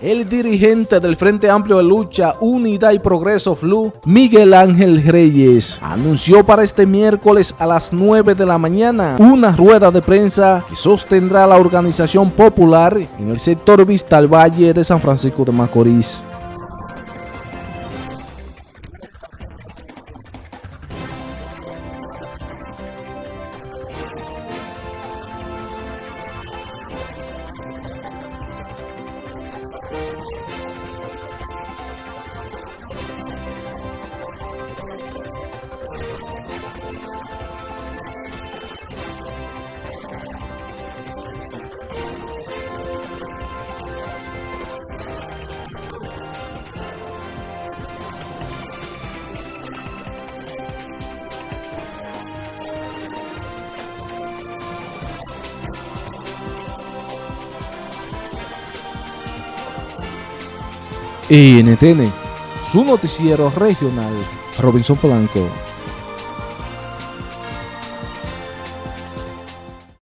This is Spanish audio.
El dirigente del Frente Amplio de Lucha, Unidad y Progreso FLU, Miguel Ángel Reyes, anunció para este miércoles a las 9 de la mañana una rueda de prensa que sostendrá la organización popular en el sector Vista al Valle de San Francisco de Macorís. NTN, su noticiero regional, Robinson Polanco.